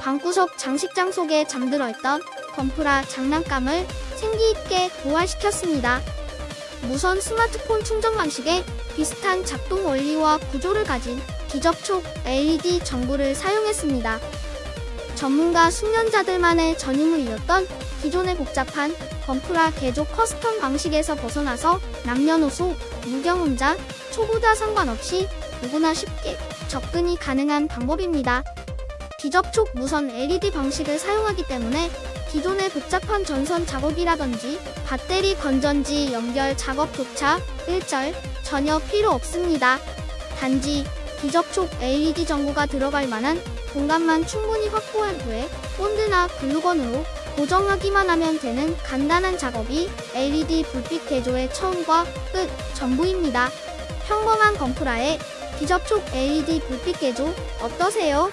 방구석 장식장 속에 잠들어 있던 건프라 장난감을 생기있게 부활시켰습니다. 무선 스마트폰 충전 방식에 비슷한 작동 원리와 구조를 가진 비접촉 LED 전구를 사용했습니다. 전문가 숙련자들만의 전유물이었던 기존의 복잡한 건프라 개조 custom 방식에서 벗어나서 남녀노소, 무경험자, 초보자 상관없이 누구나 쉽게 접근이 가능한 방법입니다. 기접촉 무선 LED 방식을 사용하기 때문에 기존의 복잡한 전선 작업이라든지 배터리 건전지 연결 작업조차 일절 전혀 필요 없습니다. 단지 비접촉 LED 전구가 들어갈 만한 공간만 충분히 확보한 후에 본드나 글루건으로 고정하기만 하면 되는 간단한 작업이 LED 불빛 개조의 처음과 끝 전부입니다. 평범한 건프라의 비접촉 LED 불빛 개조 어떠세요?